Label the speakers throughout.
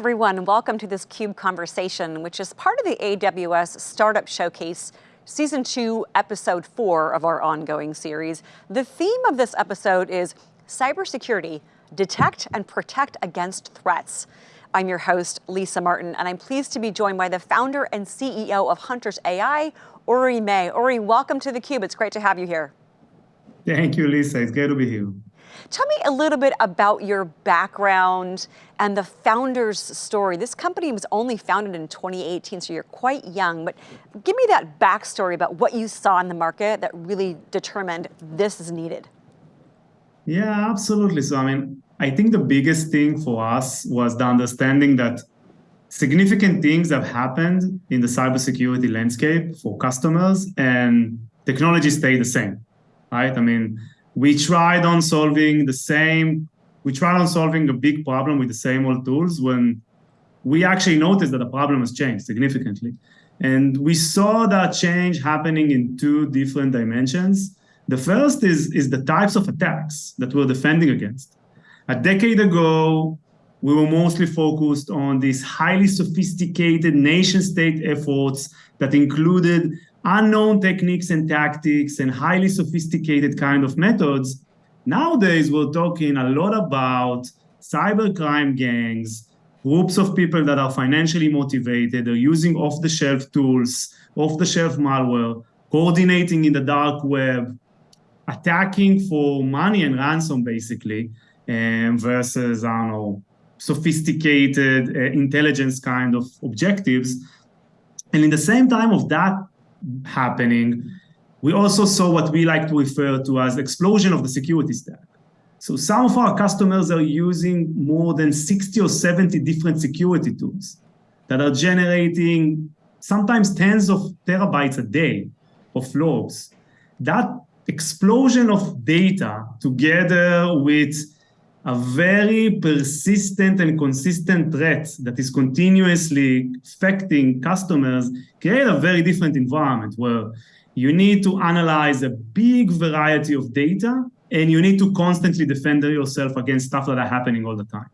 Speaker 1: everyone, welcome to this CUBE conversation, which is part of the AWS Startup Showcase Season 2, Episode 4 of our ongoing series. The theme of this episode is cybersecurity, detect and protect against threats. I'm your host, Lisa Martin, and I'm pleased to be joined by the founder and CEO of Hunters AI, Uri May. Uri, welcome to theCUBE, it's great to have you here.
Speaker 2: Thank you, Lisa, it's great to be here.
Speaker 1: Tell me a little bit about your background and the founder's story. This company was only founded in 2018, so you're quite young, but give me that backstory about what you saw in the market that really determined this is needed.
Speaker 2: Yeah, absolutely. So, I mean, I think the biggest thing for us was the understanding that significant things have happened in the cybersecurity landscape for customers and technology stayed the same, right? I mean, we tried on solving the same, we tried on solving a big problem with the same old tools when we actually noticed that the problem has changed significantly. And we saw that change happening in two different dimensions. The first is, is the types of attacks that we're defending against. A decade ago, we were mostly focused on these highly sophisticated nation state efforts that included unknown techniques and tactics and highly sophisticated kind of methods. Nowadays, we're talking a lot about cybercrime gangs, groups of people that are financially motivated, are using off-the-shelf tools, off-the-shelf malware, coordinating in the dark web, attacking for money and ransom, basically, um, versus, I don't know, sophisticated uh, intelligence kind of objectives. And in the same time of that happening, we also saw what we like to refer to as explosion of the security stack. So some of our customers are using more than 60 or 70 different security tools that are generating sometimes tens of terabytes a day of logs. That explosion of data together with a very persistent and consistent threat that is continuously affecting customers create a very different environment where you need to analyze a big variety of data and you need to constantly defend yourself against stuff that are happening all the time.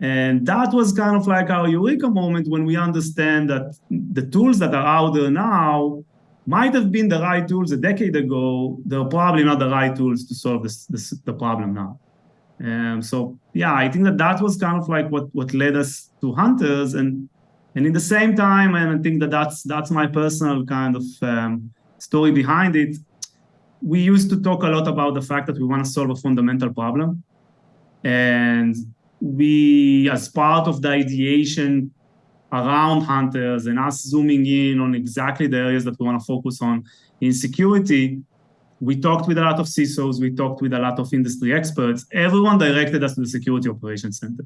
Speaker 2: And that was kind of like our eureka moment when we understand that the tools that are out there now might have been the right tools a decade ago. They're probably not the right tools to solve this, this the problem now. Um, so yeah, I think that that was kind of like what what led us to hunters, and and in the same time, and I think that that's that's my personal kind of um, story behind it. We used to talk a lot about the fact that we want to solve a fundamental problem, and we, as part of the ideation around hunters and us zooming in on exactly the areas that we want to focus on in security, we talked with a lot of CISOs, we talked with a lot of industry experts. Everyone directed us to the Security Operations Center.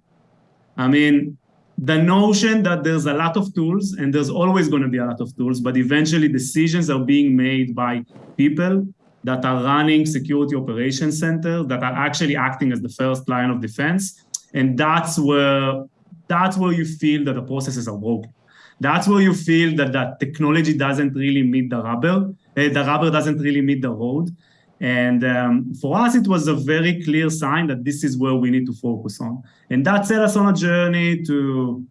Speaker 2: I mean, the notion that there's a lot of tools and there's always going to be a lot of tools, but eventually decisions are being made by people that are running security operations centers that are actually acting as the first line of defense. And that's where, that's where you feel that the processes are broken. That's where you feel that that technology doesn't really meet the rubber the rubber doesn't really meet the road. And um, for us, it was a very clear sign that this is where we need to focus on. And that set us on a journey to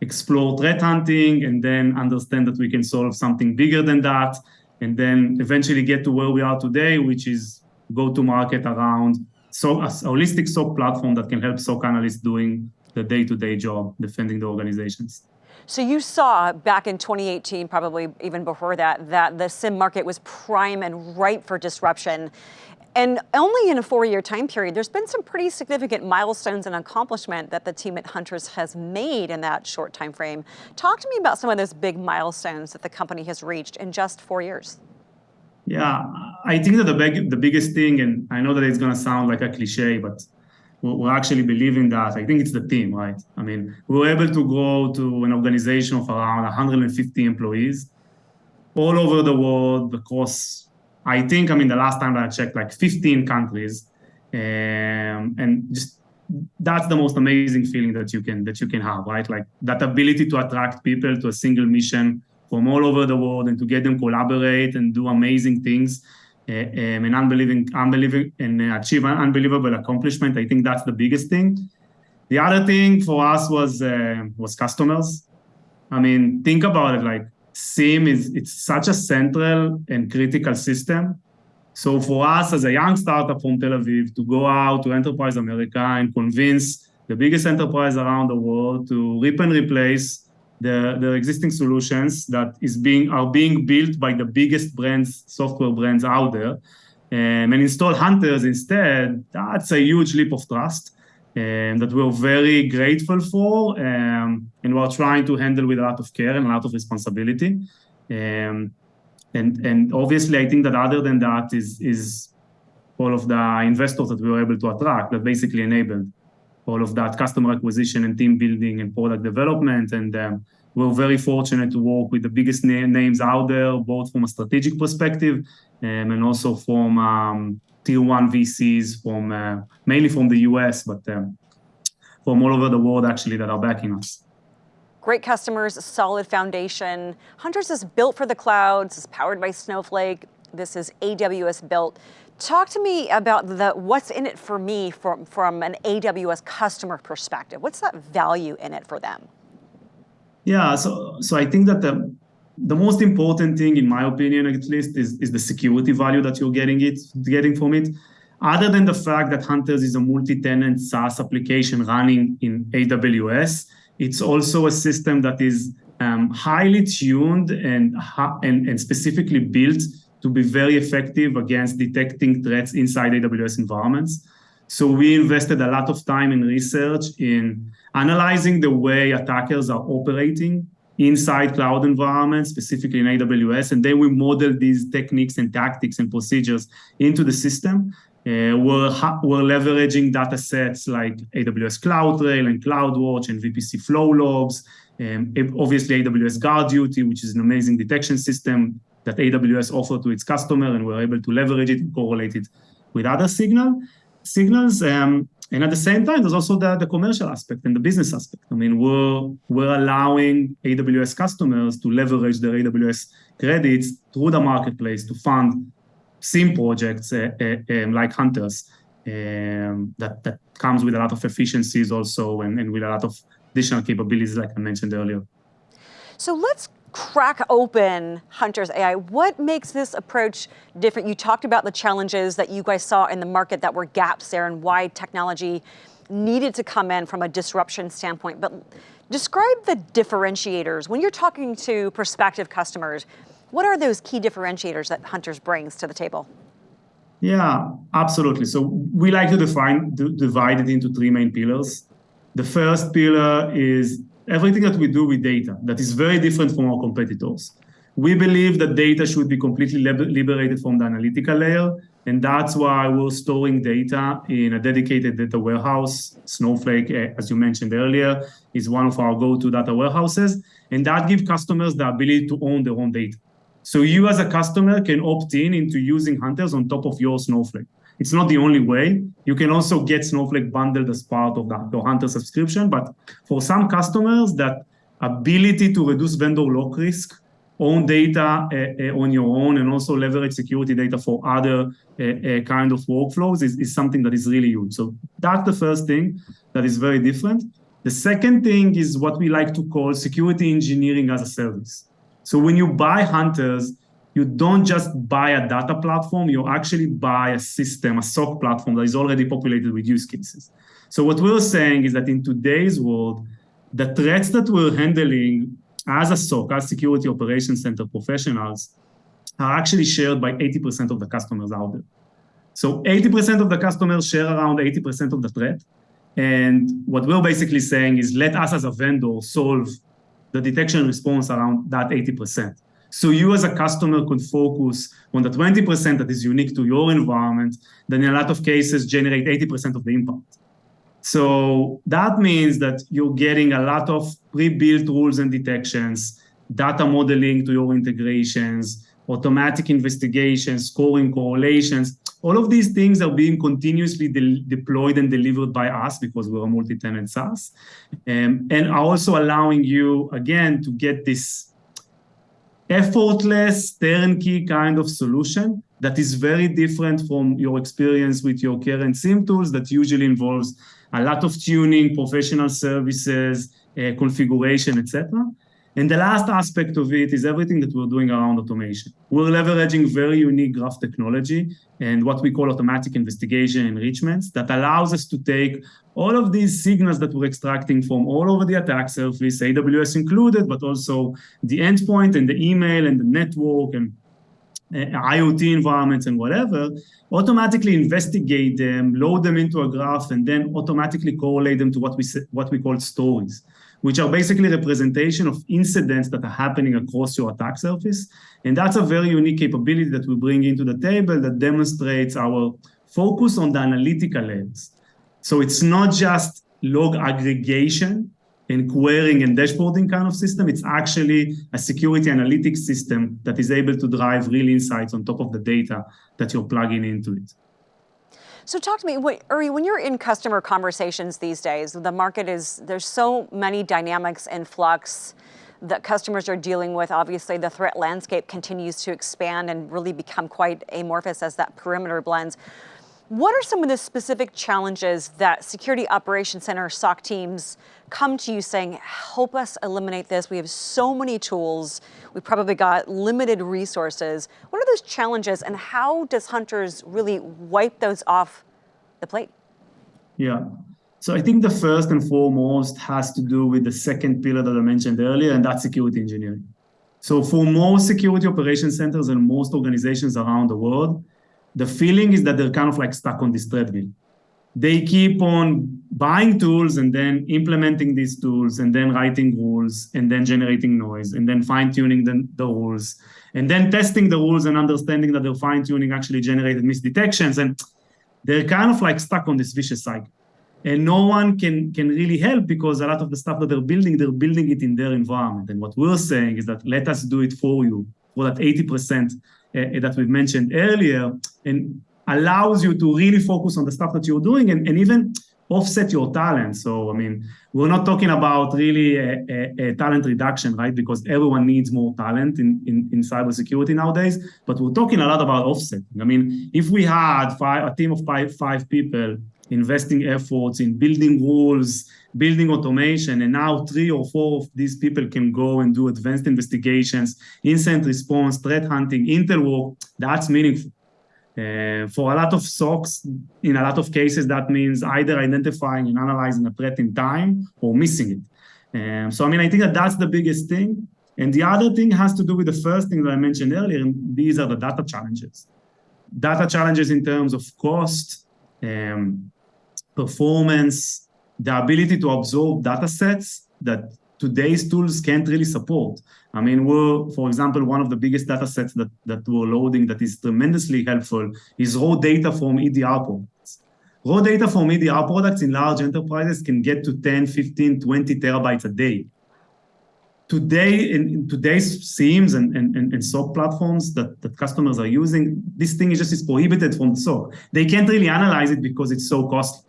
Speaker 2: explore threat hunting and then understand that we can solve something bigger than that. And then eventually get to where we are today, which is go to market around so a holistic SOC platform that can help SOC analysts doing the day-to-day -day job, defending the organizations.
Speaker 1: So you saw back in 2018, probably even before that, that the SIEM market was prime and ripe for disruption. And only in a four-year time period, there's been some pretty significant milestones and accomplishment that the team at Hunters has made in that short time frame. Talk to me about some of those big milestones that the company has reached in just four years.
Speaker 2: Yeah, I think that the, big, the biggest thing, and I know that it's going to sound like a cliche, but we actually believe in that. I think it's the team, right? I mean, we were able to grow to an organization of around 150 employees all over the world across, I think, I mean, the last time that I checked, like 15 countries. Um, and just that's the most amazing feeling that you can that you can have, right? Like that ability to attract people to a single mission from all over the world and to get them collaborate and do amazing things Eh, eh, an unbelieving, unbelieving, and uh, achieve an unbelievable accomplishment. I think that's the biggest thing. The other thing for us was uh, was customers. I mean, think about it. Like SIEM is it's such a central and critical system. So for us as a young startup from Tel Aviv to go out to Enterprise America and convince the biggest enterprise around the world to rip and replace the, the existing solutions that is being are being built by the biggest brands, software brands out there, um, and install hunters instead, that's a huge leap of trust um, that we're very grateful for, um, and we're trying to handle with a lot of care and a lot of responsibility. Um, and and obviously, I think that other than that is is all of the investors that we were able to attract that basically enabled all of that customer acquisition and team building and product development. And um, we're very fortunate to work with the biggest na names out there, both from a strategic perspective um, and also from um, tier one VCs, from uh, mainly from the US, but um, from all over the world actually that are backing us.
Speaker 1: Great customers, solid foundation. Hunters is built for the clouds, is powered by Snowflake. This is AWS built. Talk to me about the what's in it for me from, from an AWS customer perspective. What's that value in it for them?
Speaker 2: Yeah, so so I think that the the most important thing, in my opinion, at least, is, is the security value that you're getting it getting from it. Other than the fact that Hunters is a multi-tenant SaaS application running in AWS, it's also a system that is um, highly tuned and, and, and specifically built to be very effective against detecting threats inside AWS environments. So we invested a lot of time in research in analyzing the way attackers are operating inside cloud environments, specifically in AWS, and then we model these techniques and tactics and procedures into the system. Uh, we're, we're leveraging data sets like AWS CloudTrail and CloudWatch and VPC flow logs, um, obviously AWS GuardDuty, which is an amazing detection system that AWS offered to its customer, and we're able to leverage it and correlate it with other signal signals. Um, and at the same time, there's also the, the commercial aspect and the business aspect. I mean, we're, we're allowing AWS customers to leverage their AWS credits through the marketplace to fund SIEM projects uh, uh, um, like Hunters um, that, that comes with a lot of efficiencies also and, and with a lot of additional capabilities like I mentioned earlier.
Speaker 1: So let's crack open Hunters AI. What makes this approach different? You talked about the challenges that you guys saw in the market that were gaps there and why technology needed to come in from a disruption standpoint, but describe the differentiators. When you're talking to prospective customers, what are those key differentiators that Hunters brings to the table?
Speaker 2: Yeah, absolutely. So we like to define, divide it into three main pillars. The first pillar is everything that we do with data that is very different from our competitors. We believe that data should be completely liberated from the analytical layer, and that's why we're storing data in a dedicated data warehouse. Snowflake, eh, as you mentioned earlier, is one of our go-to data warehouses, and that gives customers the ability to own their own data. So you as a customer can opt in into using Hunters on top of your Snowflake. It's not the only way. You can also get Snowflake bundled as part of the, the Hunter subscription. But for some customers, that ability to reduce vendor lock risk, own data uh, uh, on your own, and also leverage security data for other uh, kind of workflows is, is something that is really huge. So that's the first thing that is very different. The second thing is what we like to call security engineering as a service. So when you buy Hunters, you don't just buy a data platform, you actually buy a system, a SOC platform that is already populated with use cases. So what we're saying is that in today's world, the threats that we're handling as a SOC, as security operations center professionals, are actually shared by 80% of the customers out there. So 80% of the customers share around 80% of the threat. And what we're basically saying is let us as a vendor solve the detection response around that 80%. So you as a customer could focus on the 20% that is unique to your environment, then in a lot of cases generate 80% of the impact. So that means that you're getting a lot of pre-built rules and detections, data modeling to your integrations, automatic investigations, scoring correlations. All of these things are being continuously de deployed and delivered by us because we're a multi-tenant SaaS, um, and are also allowing you, again, to get this effortless turnkey kind of solution that is very different from your experience with your current SIEM tools that usually involves a lot of tuning, professional services, uh, configuration, etc. And the last aspect of it is everything that we're doing around automation. We're leveraging very unique graph technology and what we call automatic investigation enrichments that allows us to take all of these signals that we're extracting from all over the attack surface, AWS included, but also the endpoint and the email and the network and uh, IoT environments and whatever, automatically investigate them, load them into a graph, and then automatically correlate them to what we, what we call stories which are basically representation of incidents that are happening across your attack surface. And that's a very unique capability that we bring into the table that demonstrates our focus on the analytical lens. So it's not just log aggregation and querying and dashboarding kind of system. It's actually a security analytics system that is able to drive real insights on top of the data that you're plugging into it.
Speaker 1: So talk to me, Uri, when you're in customer conversations these days, the market is, there's so many dynamics in flux that customers are dealing with. Obviously, the threat landscape continues to expand and really become quite amorphous as that perimeter blends. What are some of the specific challenges that Security Operations Center SOC teams come to you saying, help us eliminate this? We have so many tools. We've probably got limited resources. What are those challenges and how does Hunters really wipe those off the plate?
Speaker 2: Yeah. So I think the first and foremost has to do with the second pillar that I mentioned earlier, and that's security engineering. So for most security operations centers and most organizations around the world, the feeling is that they're kind of like stuck on this treadmill they keep on buying tools and then implementing these tools and then writing rules and then generating noise and then fine tuning the, the rules and then testing the rules and understanding that their fine tuning actually generated misdetections. And they're kind of like stuck on this vicious cycle. And no one can, can really help because a lot of the stuff that they're building, they're building it in their environment. And what we're saying is that let us do it for you that 80% uh, that we've mentioned earlier. And allows you to really focus on the stuff that you're doing and, and even offset your talent. So, I mean, we're not talking about really a, a, a, talent reduction, right? Because everyone needs more talent in, in, in cybersecurity nowadays, but we're talking a lot about offsetting. I mean, if we had five, a team of five, five people investing efforts in building rules, building automation, and now three or four of these people can go and do advanced investigations, incident response, threat hunting, intel work, that's meaningful. Uh, for a lot of SOCs, in a lot of cases, that means either identifying and analyzing a threat in time or missing it. Um, so, I mean, I think that that's the biggest thing. And the other thing has to do with the first thing that I mentioned earlier, and these are the data challenges. Data challenges in terms of cost, um, performance, the ability to absorb data sets that today's tools can't really support. I mean, we're, for example, one of the biggest data sets that, that we're loading that is tremendously helpful is raw data from EDR products. Raw data from EDR products in large enterprises can get to 10, 15, 20 terabytes a day. Today, in, in today's SIEMs and, and, and, SOC platforms that, that customers are using, this thing is just is prohibited from the SOC. They can't really analyze it because it's so costly.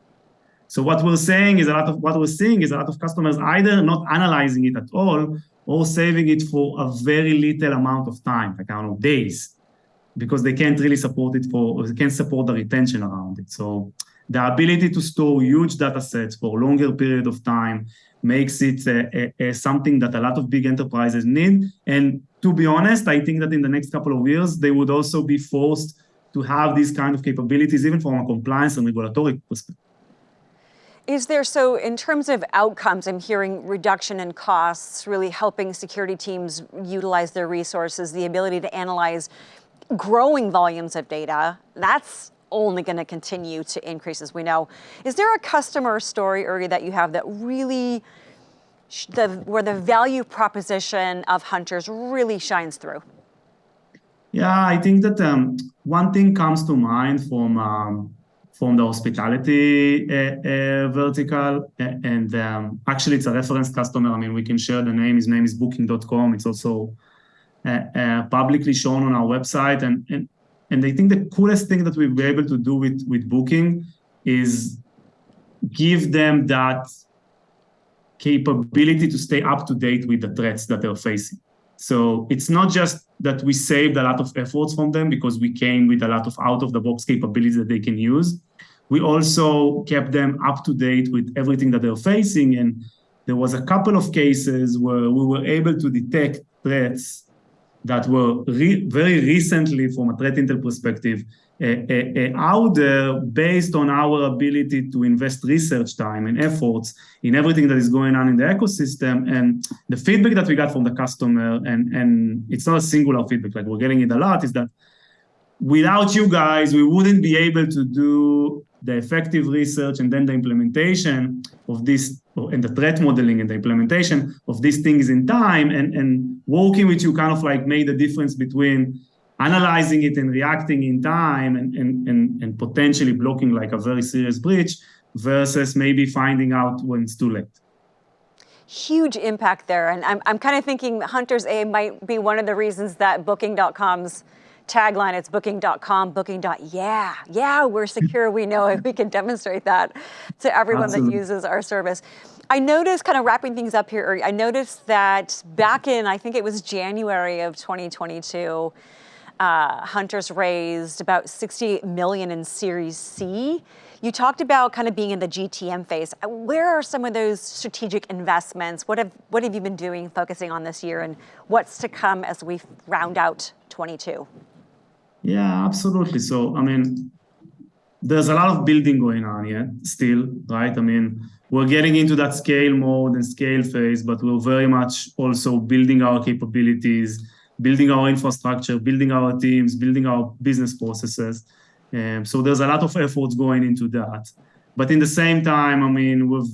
Speaker 2: So what we're saying is a lot of what we're seeing is a lot of customers either not analyzing it at all or saving it for a very little amount of time, like I don't know, days, because they can't really support it for, they can't support the retention around it. So the ability to store huge data sets for a longer period of time makes it something that a lot of big enterprises need. And to be honest, I think that in the next couple of years, they would also be forced to have these kind of capabilities, even from a compliance and regulatory perspective.
Speaker 1: Is there, so in terms of outcomes, I'm hearing reduction in costs, really helping security teams utilize their resources, the ability to analyze growing volumes of data. That's only going to continue to increase as we know. Is there a customer story, Uri, that you have that really, the, where the value proposition of Hunters really shines through?
Speaker 2: Yeah, I think that um, one thing comes to mind from um, from the hospitality uh, uh, vertical. And um, actually, it's a reference customer. I mean, we can share the name. His name is booking.com. It's also uh, publicly shown on our website. And, and, and I think the coolest thing that we've been able to do with, with Booking is give them that capability to stay up to date with the threats that they're facing. So it's not just that we saved a lot of efforts from them because we came with a lot of out-of-the-box capabilities that they can use. We also kept them up to date with everything that they're facing. And there was a couple of cases where we were able to detect threats that were re very recently, from a threat intel perspective, out there based on our ability to invest research time and efforts in everything that is going on in the ecosystem. And the feedback that we got from the customer, and, and it's not a singular feedback, like we're getting it a lot, is that without you guys, we wouldn't be able to do the effective research and then the implementation of this and the threat modeling and the implementation of these things in time and, and working with you kind of like made the difference between analyzing it and reacting in time and, and, and, and potentially blocking like a very serious breach versus maybe finding out when it's too late
Speaker 1: huge impact there. And I'm, I'm kind of thinking Hunters A might be one of the reasons that Booking.com's tagline, it's booking.com, booking. Yeah, yeah, we're secure, we know it, we can demonstrate that to everyone Absolutely. that uses our service. I noticed, kind of wrapping things up here, I noticed that back in, I think it was January of 2022, uh, Hunters raised about 60 million in Series C. You talked about kind of being in the GTM phase. Where are some of those strategic investments? What have, what have you been doing, focusing on this year, and what's to come as we round out 22?
Speaker 2: Yeah, absolutely. So, I mean, there's a lot of building going on here still, right? I mean, we're getting into that scale mode and scale phase, but we're very much also building our capabilities, building our infrastructure, building our teams, building our business processes. Um, so there's a lot of efforts going into that. But in the same time, I mean, we've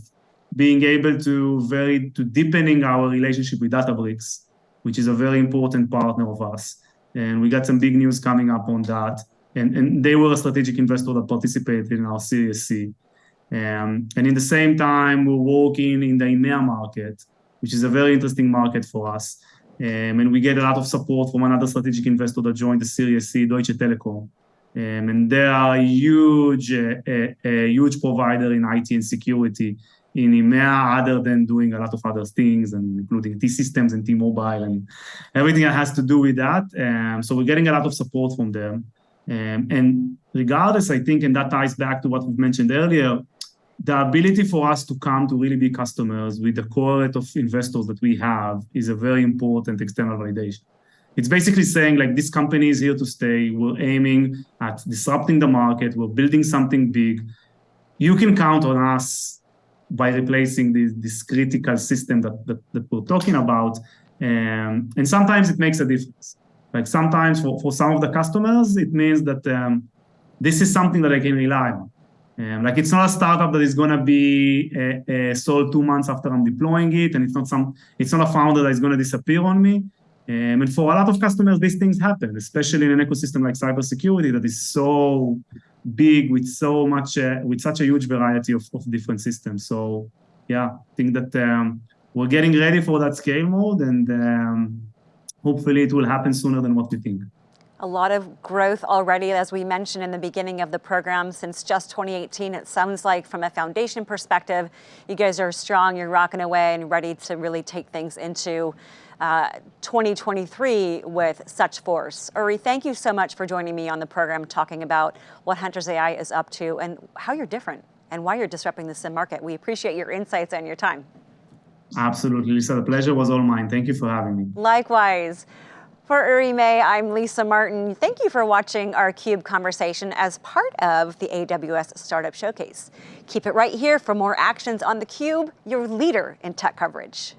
Speaker 2: being able to very to deepening our relationship with Databricks, which is a very important partner of us and we got some big news coming up on that. And, and they were a strategic investor that participated in our Series C. Um, and in the same time, we're working in the EMEA market, which is a very interesting market for us. Um, and we get a lot of support from another strategic investor that joined the Series C, Deutsche Telekom. Um, and they are a huge, uh, a, a huge provider in IT and security in EMEA other than doing a lot of other things and including T-Systems and T-Mobile and everything that has to do with that. Um, so we're getting a lot of support from them. Um, and regardless, I think, and that ties back to what we've mentioned earlier, the ability for us to come to really be customers with the cohort of investors that we have is a very important external validation. It's basically saying like this company is here to stay. We're aiming at disrupting the market. We're building something big. You can count on us by replacing this, this critical system that, that, that we're talking about. Um, and sometimes it makes a difference. Like sometimes for, for some of the customers, it means that um, this is something that I can rely on. Um, like it's not a startup that is going to be uh, uh, sold two months after I'm deploying it, and it's not some, it's not a founder that is going to disappear on me. Um, and for a lot of customers, these things happen, especially in an ecosystem like cybersecurity that is so big with so much, uh, with such a huge variety of, of different systems. So yeah, I think that um, we're getting ready for that scale mode and um, hopefully it will happen sooner than what we think.
Speaker 1: A lot of growth already, as we mentioned in the beginning of the program, since just 2018. It sounds like from a foundation perspective, you guys are strong, you're rocking away and ready to really take things into uh, 2023 with such force. Uri, thank you so much for joining me on the program talking about what Hunters AI is up to and how you're different and why you're disrupting the SIEM market. We appreciate your insights and your time.
Speaker 2: Absolutely, Lisa. The pleasure was all mine. Thank you for having me.
Speaker 1: Likewise. For Uri May, I'm Lisa Martin. Thank you for watching our CUBE conversation as part of the AWS Startup Showcase. Keep it right here for more actions on theCUBE, your leader in tech coverage.